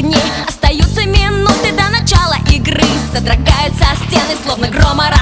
огней Остаются минуты до начала игры Содрогаются стены, словно грома. орал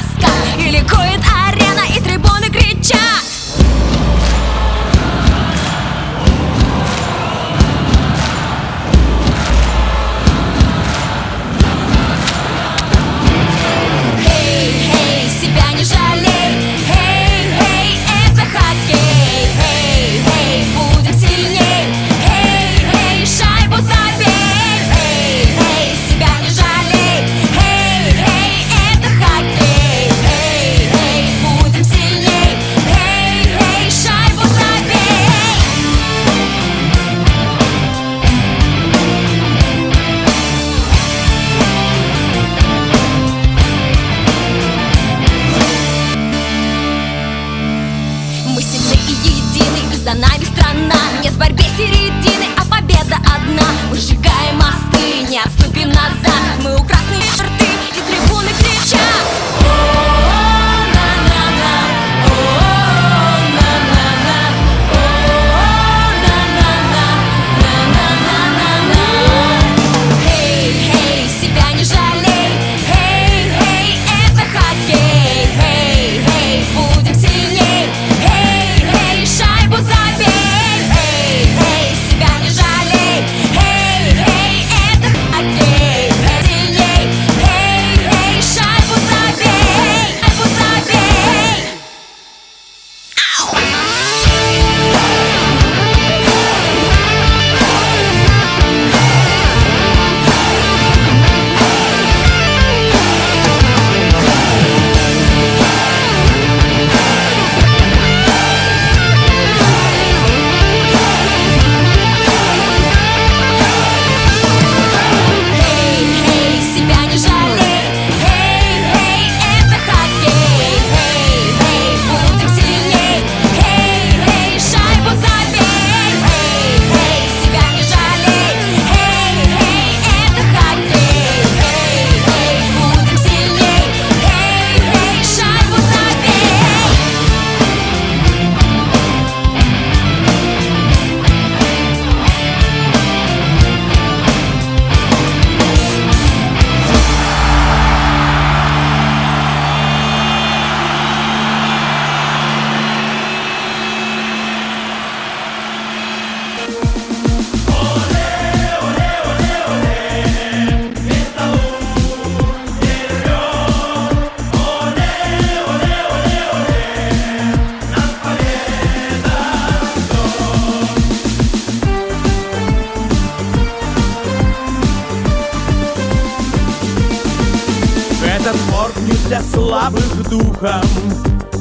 для слабых духом.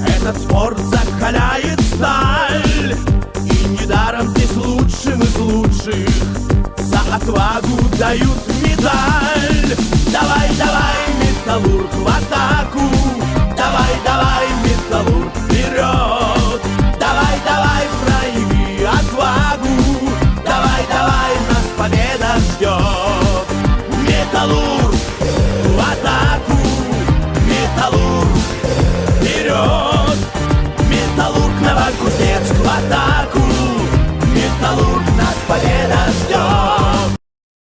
Этот спорт закаляет сталь И недаром здесь лучшим из лучших За отвагу дают медаль. Давай, давай, металлург в атаку. Давай, давай, металлург вперед. Давай, давай, прояви отвагу. Давай, давай, нас победа ждет. Металлург